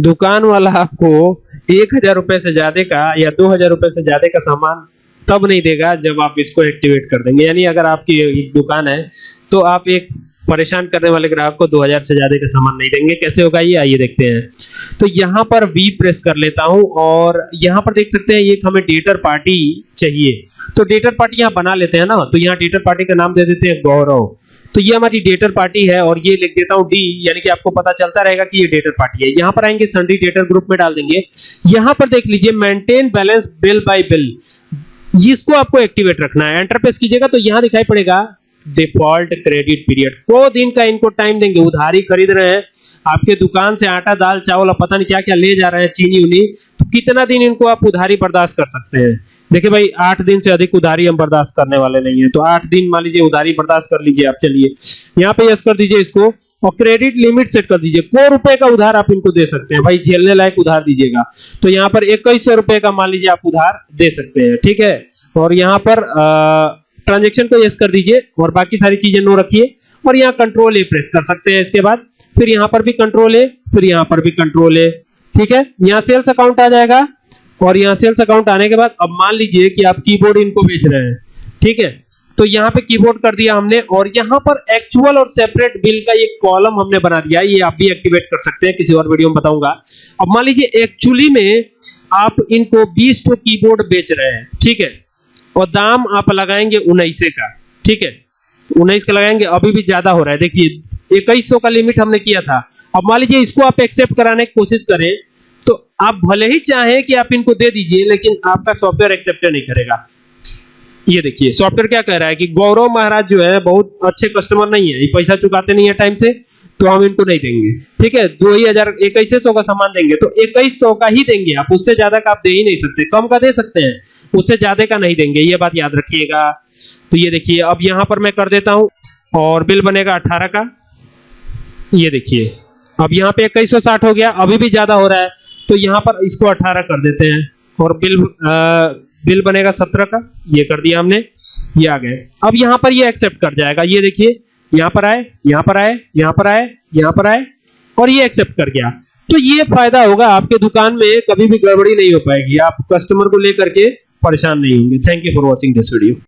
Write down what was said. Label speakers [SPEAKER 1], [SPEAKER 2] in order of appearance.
[SPEAKER 1] दुकान वाला आपको एक हज़ार रुपए से ज़्यादा का या दो हज़ार रुपए से ज़्यादा का सामान तब नहीं देगा जब आप इसको एक्टिवेट कर देंगे। यानी अगर आपकी एक दुकान है तो आप एक परेशान करने वाले ग्राहक को 2000 से ज़्यादा का सामान नहीं देंगे। कैसे होगा? ये आइए देखते हैं। तो यहाँ पर वी प्रेस कर लेता हूँ और यहाँ पर देख सकते हैं, ये हमें डेटर पार्टी चाहिए। तो डेटर पार्टी यहाँ बना लेते हैं ना। तो यहाँ डेटर पार्टी का नाम दे देते हैं गौरव। तो ये हमारी डेटर पार्टी है और ये लिख देता हूँ डी यानी कि आपको पता चलता रहेगा कि ये डेटर पार्टी है। यहाँ पर आएँगे संडी डेटर ग्रुप में डाल देंगे। यहाँ पर देख लीजिए maintain balance bill by bill इसको आपको एक्टिवेट रखना है। एंटर प्रेस कीजिएगा तो यहाँ दिखाई पड़ेगा डिफ़ॉल्ट क्रेडिट पीरियड को दिन का इनको टाइम देंगे। उधारी खरीद रहे हैं। आपके दुकान से आटा, दाल, चावल और पता नहीं क्या क्या ले जा रहे हैं चीनी उनी तो कितना दिन इनको आप उधारी बर्दाश्त कर सकते हैं? देखिए भाई, आठ दिन से अधिक उधारी हम बर्दाश्त करने वाले नहीं है तो आठ दिन मान लीजिए उधारी बर्दाश्त कर लीजिए आप, चलिए। यहाँ पे यस कर दीजिए इसको, और क्रेडिट लिमिट सेट कर दीजिए। को रुपए का उधार आप इनको दे सकते हैं, भाई, झेलने लायक उधार दीजिएगा। तो यहाँ पर इक्कीस रुपए का मान लीजिए आप उधार दे सकते हैं, ठीक है? और यहाँ पर ट्रांजेक्शन को यस कर दीजिए, और बाकी सारी चीज़ें नो रखिए, और यहाँ कंट्रोल ए प्रेस कर सकते हैं इसके बाद। फिर यहाँ पर भी कंट्रोल है फिर यहाँ पर भी कंट्रोल है ठीक है? यहाँ सेल्स अकाउंट आ जाएगा और यहाँ सेल्स अकाउंट आने के बाद अब मान लीजिए कि आप कीबोर्ड इनको बेच रहे हैं। ठीक है? तो यहाँ पे कीबोर्ड कर दिया हमने और यहाँ पर एक्चुअल और सेपरेट बिल का एक कॉलम हमने बना दिया। ये आप भी एक्टिवेट कर सकते हैं, किसी और वीडियो में बताऊँगा। अब मान लीजिए एक्चुअली में आप इनको 20 तो कीबोर्ड बेच रहे हैं। ठीक है? और दाम आप लगाएँगे उन्नीस का। ठीक है? उन्नीस का लगाएँगे, अभी भी ज़्यादा हो रहा है। देखिए इक्कीस का लिमिट हमने किया था। अब मान लीजिए इसको आप एक्सेप्ट कराने की कोशिश करें तो आप भले ही चाहें कि आप इनको दे दीजिए, लेकिन आपका सॉफ्टवेयर एक्सेप्ट नहीं करेगा। ये देखिए सॉफ्टवेयर क्या कह रहा है कि गौरव महाराज जो है, बहुत अच्छे कस्टमर नहीं है। ये पैसा चुकाते नहीं है टाइम से तो हम इनको नहीं देंगे। ठीक है? दो ही हज़ार इक्कीस सौ का सामान देंगे तो इक्कीस सौ का ही देंगे आप। उससे ज़्यादा का आप दे ही नहीं सकते। कम का दे सकते हैं, उससे ज़्यादा का नहीं देंगे। ये बात याद रखिएगा। तो ये देखिए, अब यहाँ पर मैं कर देता हूँ, और बिल बनेगा अठारह का। ये देखिए। अब यहाँ पे इक्कीस सौ साठ हो गया अभी भी ज़्यादा हो रहा है तो यहाँ पर इसको अठारह कर देते हैं। और बिल आ, बिल बनेगा सत्रह का ये कर दिया हमने ये आ गए अब यहाँ पर ये एक्सेप्ट कर जाएगा ये देखिए यहाँ पर आए यहाँ पर आए यहाँ पर आए यहाँ पर आए और ये एक्सेप्ट कर गया। तो ये फ़ायदा होगा आपके दुकान में कभी भी गड़बड़ी नहीं हो पाएगी आप कस्टमर को लेकर के परेशान नहीं होंगे। Thank you for watching this video